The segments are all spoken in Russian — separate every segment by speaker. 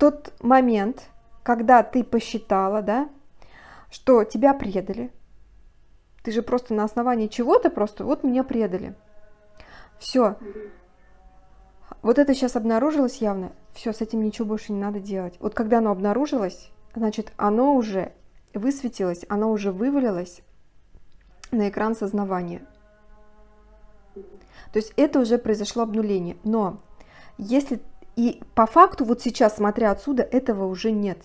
Speaker 1: тот момент, когда ты посчитала, да, что тебя предали, ты же просто на основании чего-то просто, вот меня предали. Все. Вот это сейчас обнаружилось явно. Все, с этим ничего больше не надо делать. Вот когда оно обнаружилось, значит, оно уже высветилось, оно уже вывалилось на экран сознавания. То есть это уже произошло обнуление. Но если и по факту, вот сейчас, смотря отсюда, этого уже нет.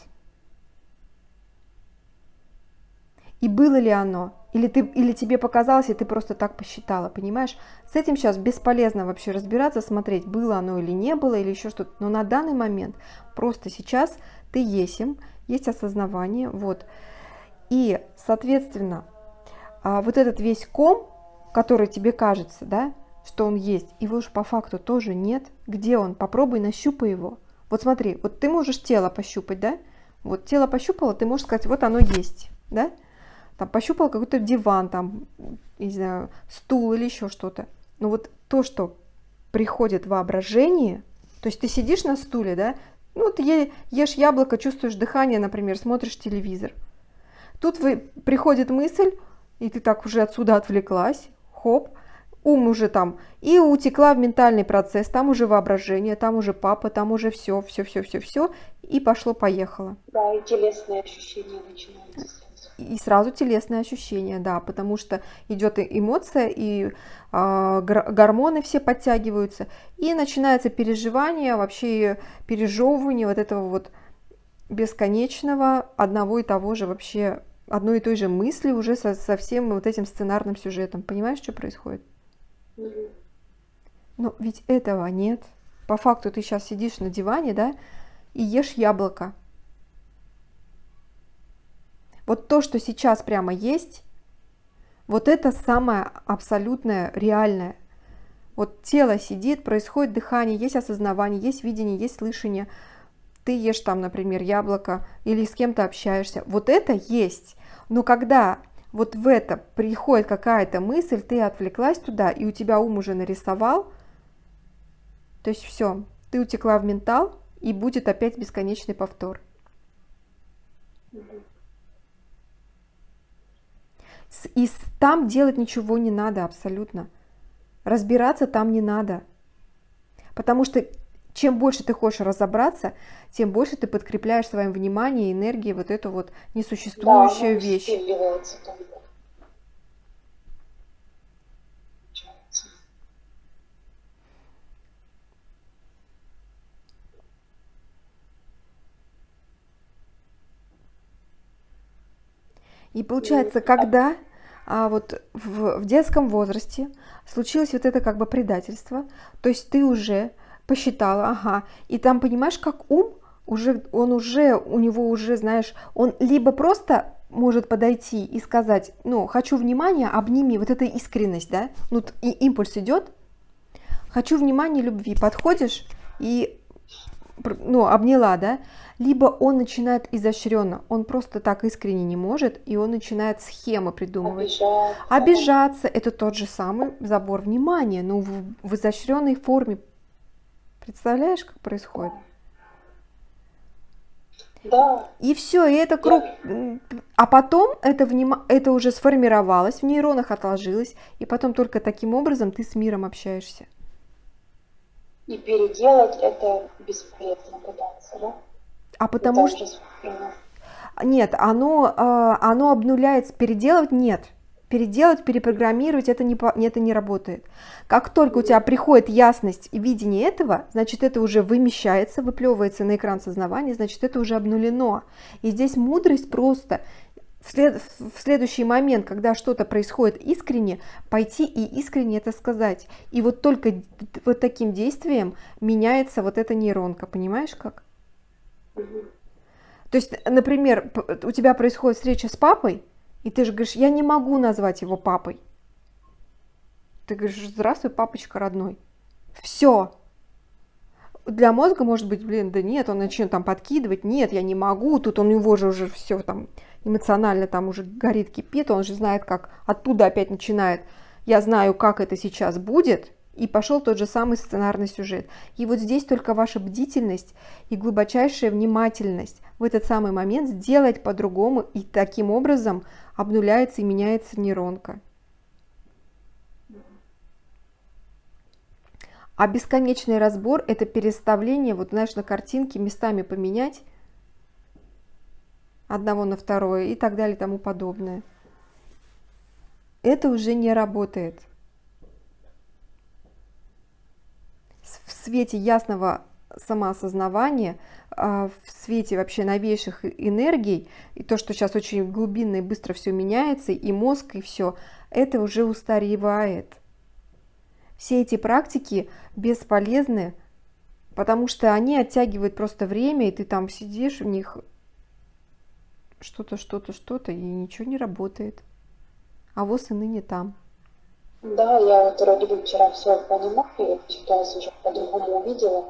Speaker 1: И было ли оно? Или, ты, или тебе показалось, и ты просто так посчитала, понимаешь? С этим сейчас бесполезно вообще разбираться, смотреть, было оно или не было, или еще что-то. Но на данный момент просто сейчас ты есим, есть осознавание, вот. И, соответственно, а, вот этот весь ком, который тебе кажется, да, что он есть, его же по факту тоже нет. Где он? Попробуй нащупай его. Вот смотри, вот ты можешь тело пощупать, да? Вот тело пощупало, ты можешь сказать, вот оно есть, да? Там пощупал какой-то диван, там, не знаю, стул или еще что-то. Но вот то, что приходит воображение, то есть ты сидишь на стуле, да, ну, ты ешь яблоко, чувствуешь дыхание, например, смотришь телевизор. Тут вы, приходит мысль, и ты так уже отсюда отвлеклась, хоп, ум уже там, и утекла в ментальный процесс, там уже воображение, там уже папа, там уже все, все, все, все, все, и пошло-поехало.
Speaker 2: Да, и телесные ощущения начинаются.
Speaker 1: И сразу телесные ощущения, да, потому что идет эмоция, и э, гормоны все подтягиваются, и начинается переживание, вообще пережевывание вот этого вот бесконечного одного и того же вообще одной и той же мысли уже со, со всем вот этим сценарным сюжетом. Понимаешь, что происходит? Но ведь этого нет. По факту ты сейчас сидишь на диване, да, и ешь яблоко. Вот то, что сейчас прямо есть, вот это самое абсолютное, реальное. Вот тело сидит, происходит дыхание, есть осознавание, есть видение, есть слышание. Ты ешь там, например, яблоко или с кем-то общаешься. Вот это есть. Но когда вот в это приходит какая-то мысль, ты отвлеклась туда, и у тебя ум уже нарисовал, то есть все, ты утекла в ментал, и будет опять бесконечный повтор. И там делать ничего не надо абсолютно. Разбираться там не надо. Потому что чем больше ты хочешь разобраться, тем больше ты подкрепляешь своим вниманием и энергией вот эту вот несуществующую да, вещь. И получается, когда а вот в, в детском возрасте случилось вот это как бы предательство, то есть ты уже посчитала, ага, и там понимаешь, как ум уже, он уже, у него уже, знаешь, он либо просто может подойти и сказать, ну, хочу внимания, обними, вот эта искренность, да, ну, и импульс идет, хочу внимания, любви, подходишь и, ну, обняла, да, либо он начинает изощренно, он просто так искренне не может, и он начинает схемы придумывать. Обижаться. Обижаться – это тот же самый забор внимания, но в, в изощренной форме. Представляешь, как происходит?
Speaker 2: Да.
Speaker 1: И все, и это круг. А потом это, вним... это уже сформировалось, в нейронах отложилось, и потом только таким образом ты с миром общаешься.
Speaker 2: И переделать это бесполезно пытаться, да?
Speaker 1: А потому что... Нет, оно, а, оно обнуляется, переделывать нет. Переделать, перепрограммировать, это не, это не работает. Как только у тебя приходит ясность и видение этого, значит, это уже вымещается, выплевывается на экран сознавания, значит, это уже обнулено. И здесь мудрость просто в, след, в следующий момент, когда что-то происходит искренне, пойти и искренне это сказать. И вот только вот таким действием меняется вот эта нейронка, понимаешь как? То есть, например, у тебя происходит встреча с папой, и ты же говоришь, я не могу назвать его папой. Ты говоришь, здравствуй, папочка родной. Все. Для мозга может быть, блин, да нет, он начнет там подкидывать, нет, я не могу, тут он, у него же уже все там эмоционально там уже горит, кипит, он же знает, как оттуда опять начинает, я знаю, как это сейчас будет, И пошел тот же самый сценарный сюжет. И вот здесь только ваша бдительность и глубочайшая внимательность в этот самый момент сделать по-другому, и таким образом обнуляется и меняется нейронка. А бесконечный разбор – это переставление, вот знаешь, на картинке местами поменять одного на второе и так далее и тому подобное. Это уже не работает. В свете ясного самоосознавания, а, в свете вообще новейших энергий, и то, что сейчас очень глубинно и быстро все меняется, и мозг, и все, это уже устаревает. Все эти практики бесполезны, потому что они оттягивают просто время, и ты там сидишь в них что-то, что-то, что-то, и ничего не работает. А воз и ныне там.
Speaker 2: Да, я вот вроде бы вчера все понимаю, я ситуацию уже по-другому увидела,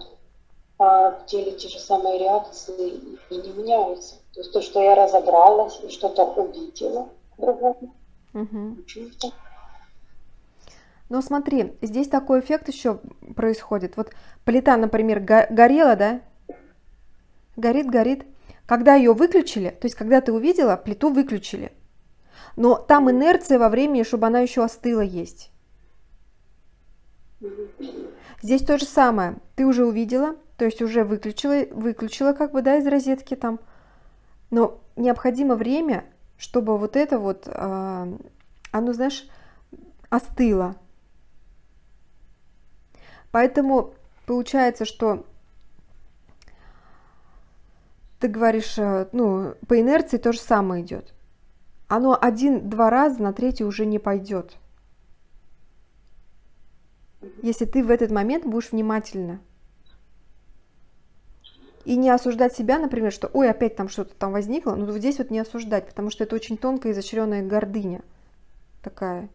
Speaker 2: а в теле те же самые реакции и не меняются. То есть то, что я разобралась и что-то увидела по-другому,
Speaker 1: угу. Но смотри, здесь такой эффект еще происходит. Вот плита, например, горела, да? Горит, горит. Когда ее выключили, то есть когда ты увидела, плиту выключили. Но там инерция во времени, чтобы она еще остыла есть. Здесь то же самое. Ты уже увидела, то есть уже выключила, выключила как бы, да, из розетки там. Но необходимо время, чтобы вот это вот, э, оно, знаешь, остыло. Поэтому получается, что ты говоришь, э, ну, по инерции то же самое идет. Оно один-два раза на третий уже не пойдет. Если ты в этот момент будешь внимательна. И не осуждать себя, например, что ой, опять там что-то там возникло, но вот здесь вот не осуждать, потому что это очень тонкая изощренная гордыня такая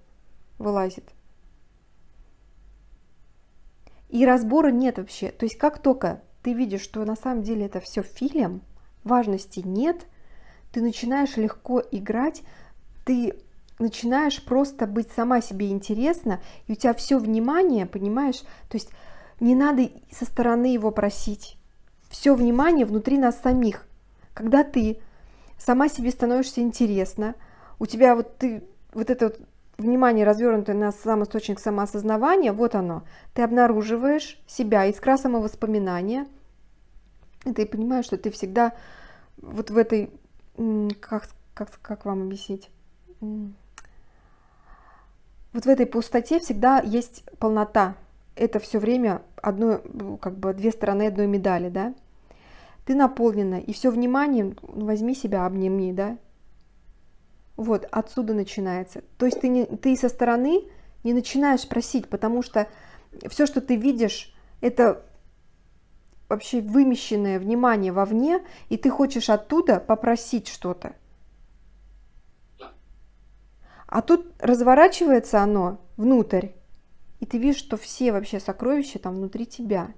Speaker 1: вылазит. И разбора нет вообще. То есть как только ты видишь, что на самом деле это все фильм, важности нет, ты начинаешь легко играть, ты начинаешь просто быть сама себе интересна, и у тебя все внимание, понимаешь, то есть не надо со стороны его просить. Все внимание внутри нас самих. Когда ты сама себе становишься интересна, у тебя вот ты вот это вот внимание развернутое на сам источник самоосознавания, вот оно, ты обнаруживаешь себя, искра самовоспоминания, и ты понимаешь, что ты всегда вот в этой, как, как, как вам объяснить, вот в этой пустоте всегда есть полнота. Это все время одно, как бы две стороны одной медали, да? Ты наполнена, и все внимание, возьми себя, обними, да? Вот, отсюда начинается. То есть ты, не, ты со стороны не начинаешь просить, потому что все, что ты видишь, это вообще вымещенное внимание вовне, и ты хочешь оттуда попросить что-то. А тут разворачивается оно внутрь, и ты видишь, что все вообще сокровища там внутри тебя.